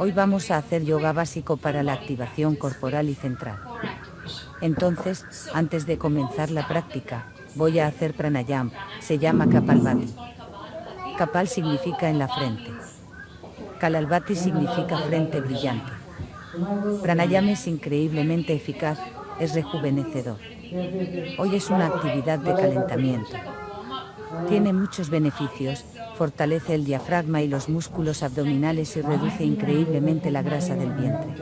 Hoy vamos a hacer yoga básico para la activación corporal y central. Entonces, antes de comenzar la práctica, voy a hacer pranayam, se llama Kapalbhati. Kapal significa en la frente. Kalalbati significa frente brillante. Pranayam es increíblemente eficaz, es rejuvenecedor. Hoy es una actividad de calentamiento. Tiene muchos beneficios, fortalece el diafragma y los músculos abdominales y reduce increíblemente la grasa del vientre.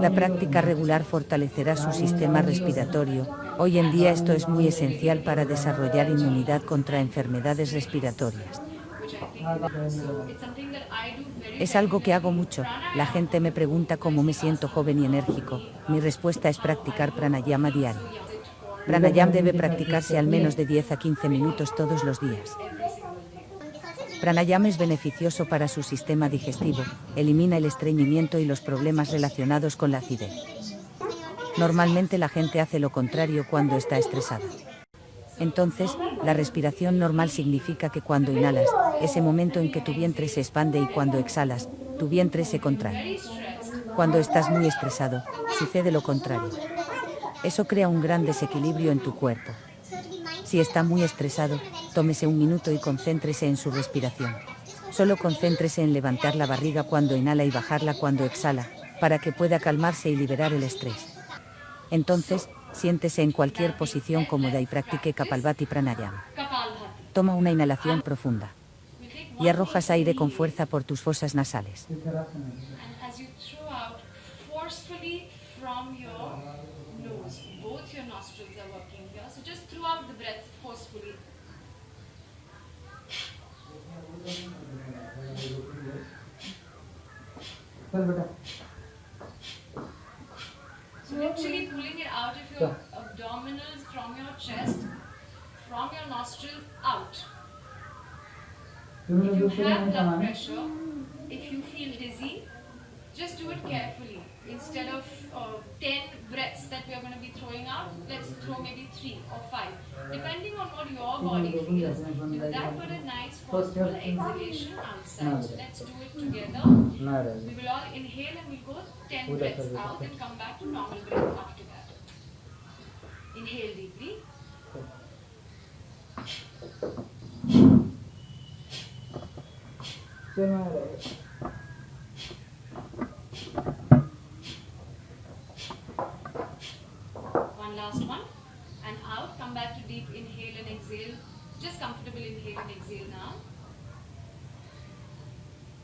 La práctica regular fortalecerá su sistema respiratorio. Hoy en día esto es muy esencial para desarrollar inmunidad contra enfermedades respiratorias. Es algo que hago mucho. La gente me pregunta cómo me siento joven y enérgico. Mi respuesta es practicar pranayama diario. Pranayam debe practicarse al menos de 10 a 15 minutos todos los días. Pranayam es beneficioso para su sistema digestivo, elimina el estreñimiento y los problemas relacionados con la acidez. Normalmente la gente hace lo contrario cuando está estresada. Entonces, la respiración normal significa que cuando inhalas, ese momento en que tu vientre se expande y cuando exhalas, tu vientre se contrae. Cuando estás muy estresado, sucede lo contrario. Eso crea un gran desequilibrio en tu cuerpo. Si está muy estresado, tómese un minuto y concéntrese en su respiración. Solo concéntrese en levantar la barriga cuando inhala y bajarla cuando exhala, para que pueda calmarse y liberar el estrés. Entonces, siéntese en cualquier posición cómoda y practique Kapalbhati Pranayam. Toma una inhalación profunda. Y arrojas aire con fuerza por tus fosas nasales. Both your nostrils are working here. So just throw out the breath forcefully. So actually pulling it out of your abdominals from your chest, from your nostrils out. If you have blood pressure, if you feel dizzy, just do it carefully. Instead of uh, 10 breaths that we are going to be throwing out, let's throw maybe 3 or 5. Depending on what your body feels. With that, put a nice forceful exhalation outside. So let's do it together. We will all inhale and we'll go 10 breaths out and come back to normal breath after that. Inhale deeply. Just comfortable inhale and exhale now.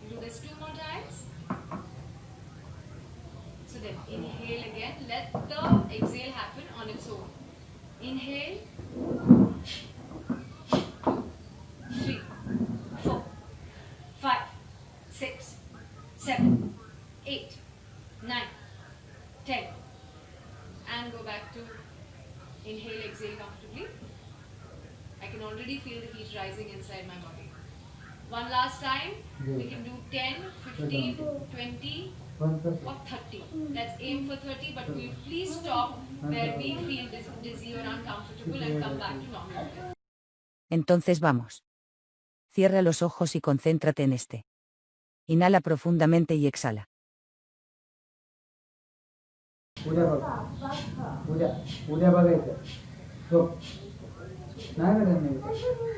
Do this two more times. So then Let the exhale happen on its own. Inhale. Three, four, five, six, seven, eight, nine, ten. And go back to inhale, exhale comfortably. I can already feel the heat rising inside my body. One last time, we can do 10, 15, 20 or 30. Let's aim for 30, but we please stop where we feel dizzy or uncomfortable and come back to normal. Entonces vamos. Cierra los ojos y concéntrate en este. Inhala profundamente y exhala. नाही madam नाही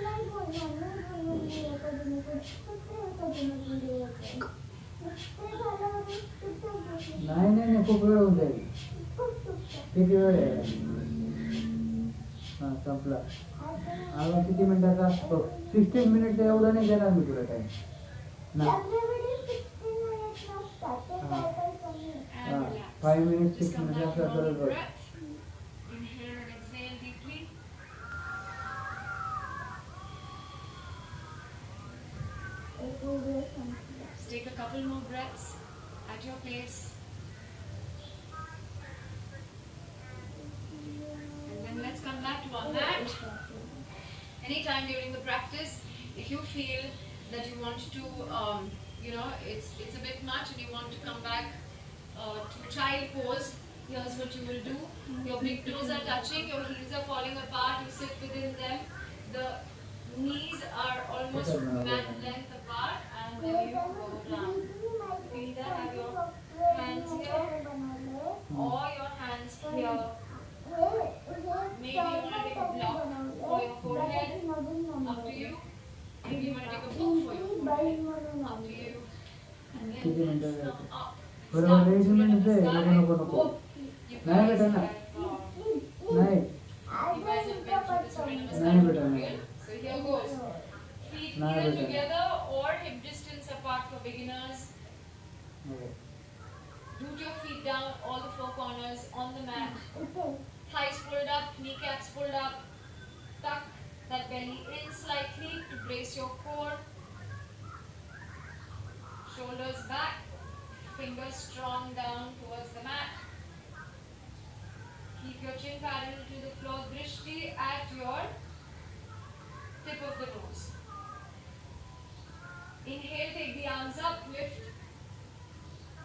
नाही नाही नाही खूप वेळ होऊन जाईल. किती वेळ आहे? हां संपला. आला किती मिनिटाचा? असतो सिक्स्टीन मिनिट एवढं नाही देणार मी तुला टाईम ना. हां. फाईव्ह मिनिट सिक्स मिनिट असं बघ take a couple more breaths at your pace. And then let's come back to our mat. Anytime during the practice, if you feel that you want to, um, you know, it's, it's a bit much and you want to come back uh, to child pose, here's what you will do. Your big toes are touching, your heels are falling apart, you sit within them. The Knees are almost mat length apart and then you go down. Either have your hands here or your hands here. Maybe you want to take a block for your forehead. Up to you. Maybe you want to take a block for your forehead. Up to you. And then come up. Start to get the sky and hope you guys have... Um, you guys have been through this when I was Feet either together or hip distance apart for beginners. Root your feet down, all the four corners on the mat. Thighs pulled up, kneecaps pulled up. Tuck that belly in slightly to brace your core. Shoulders back, fingers strong down towards the mat. Keep your chin parallel to the floor, drishti at your tip of the nose. Inhale, take the arms up, lift.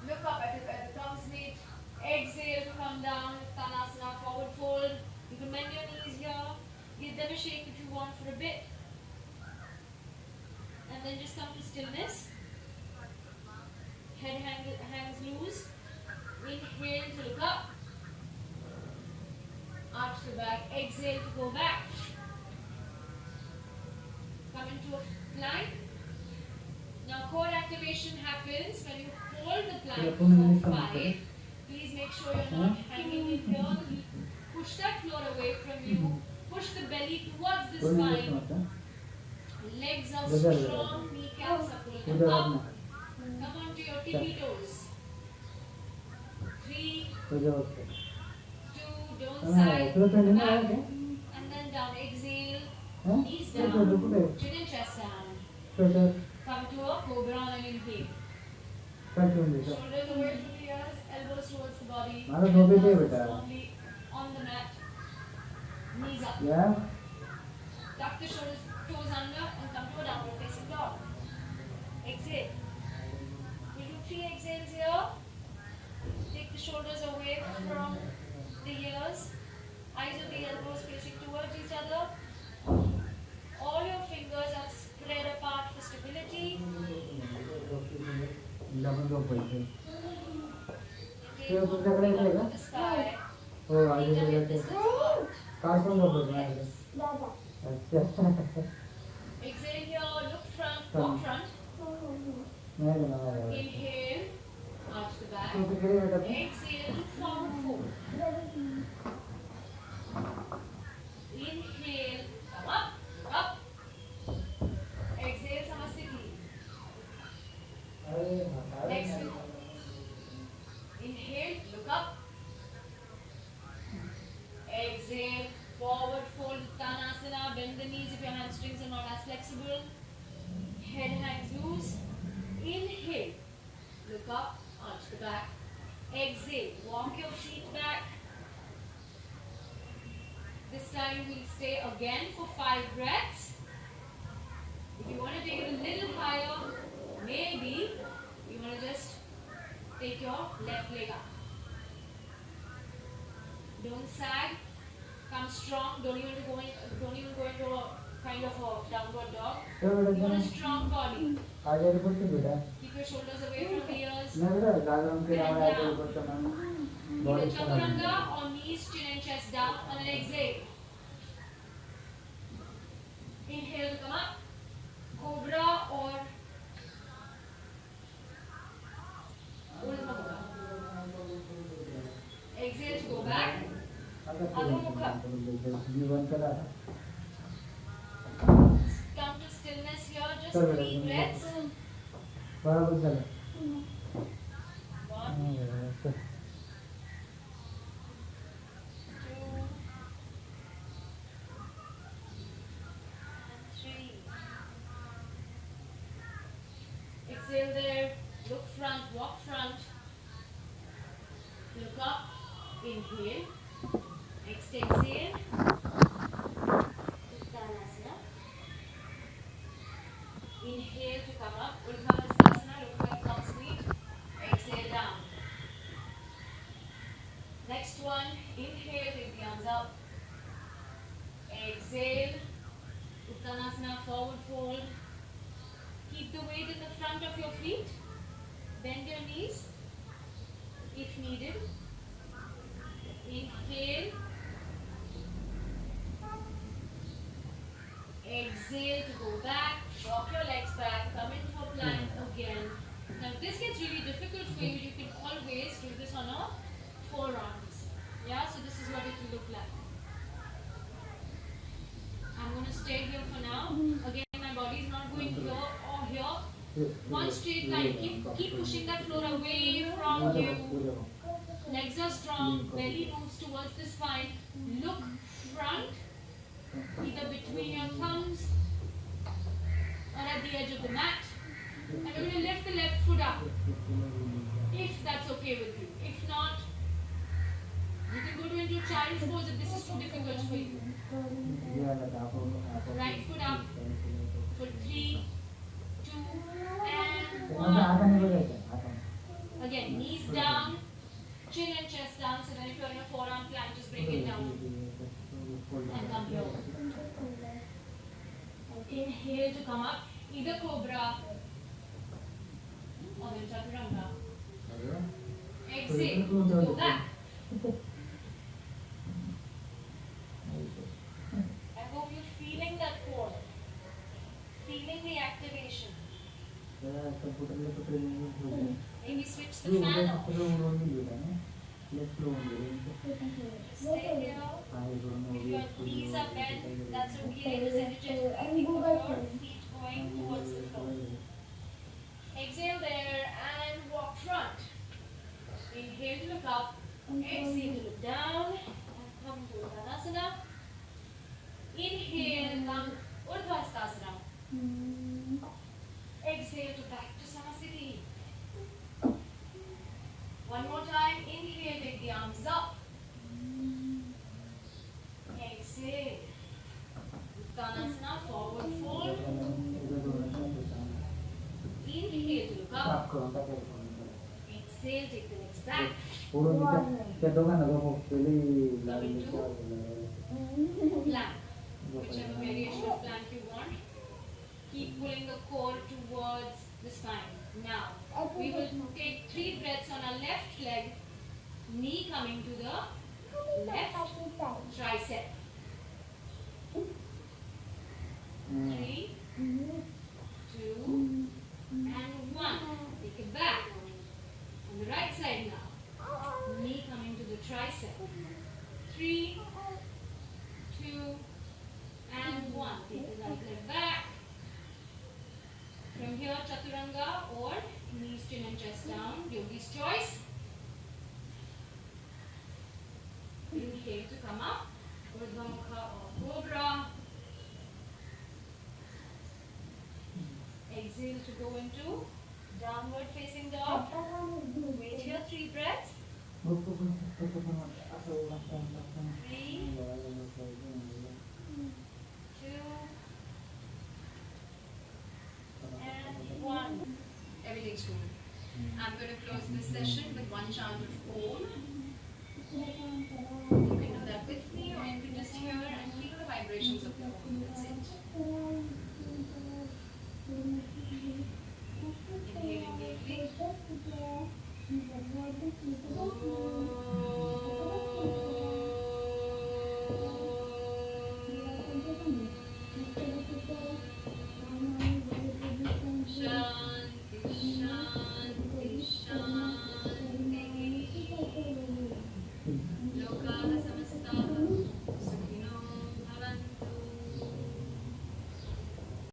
Look up at it at the thumbs meet. Exhale to come down, Tanasana, forward fold. You can bend your knees here. Give them a shake if you want for a bit. And then just come to stillness. Head hang, hangs loose. Inhale to look up. Arch the back. Exhale to go back come into a plank. Now core activation happens when you hold the plank for five. Please make sure you're not hanging in here. Push that floor away from you. Push the belly towards the spine. Legs are strong, kneecaps are pulled up. Come on to your tippy toes. Three, two, don't side, back, and then down. Knees down. Chin and chest down. Come to a cobra on a inhale. Shoulders away from the ears, elbows towards the body. Mara dhobe de beta. Only on the mat. Knees up. Yeah. Tuck the shoulders, toes under and come to a downward facing dog. Exhale. We do three exhales here. Take the shoulders away from the ears. Eyes of the elbows facing towards each other. All your fingers are spread apart for stability. Okay. Oh, I didn't Exhale look front. Inhale, Arch the back. Exhale, look forward. Inhale. take your left leg up. Don't sag. Come strong. Don't even go in, don't even go into a kind of a downward dog. You want a strong body. Keep your shoulders away from the ears. And down. Either chaturanga or knees, chin and chest down on an exhale. Inhale. Come to stillness here, just breaths. Exhale. Inhale. Next exhale. Uttanasana. Inhale to come up. Where. Exhale down. Next one, inhale, the arms up. Exhale, Uttanasana, forward fold. Keep the weight in the front of your feet. Bend your knees if needed. Inhale. Exhale to go back. Drop your legs back. Come in for plank hmm. again. Now, if this gets really difficult for you, you can always do this on a forearms. Yeah, so this is what it will look like. I'm going to stay here for now. Again, my body is not going here or here. One straight line. Keep, keep pushing that floor away from you. Legs are strong. Belly moves towards the spine. Look front, either between your thumbs or at the edge of the mat. And we're going to lift the left foot up if that's okay with you. If not, you can go to into child's pose if this is too difficult for you. Right foot up for three, two, and one. Again, knees down, chin and chest down. So then if you're in a forearm plank, just bring it down and come here. Inhale to come up, either cobra or then chaturanga. Exhale, go back. I hope you're feeling that core, feeling the activation. Maybe switch the fan off. Stay here. If your knees are bent, that's okay. Energetically think of your feet going towards the floor. Exhale there and walk front. Inhale to look up. Exhale to look down. And come to Uttanasana. Inhale, come Urdhva Hastasana. Exhale to back to Samasthiti. One more time. Inhale, take the arms up. Exhale. Uttanasana, forward fold. Inhale to look up. Exhale, take the legs back. Plank. Whichever variation of plank you want. Keep pulling the core towards the spine. Now, we will take three breaths on our left leg. Knee coming to the left tricep. Three, two, and one. Take it back. On the right side now. Knee coming to the tricep. Three, two, and one. Take the right leg back. From here, chaturanga or knees, chin, and chest down. Yogi's choice. Inhale to come up. Urdhva Mukha or Cobra. Exhale to go into downward facing dog. Wait here, three breaths. Three, two, and one. Everything's good. I'm going to close this session with one chant of Om. очень запомнится.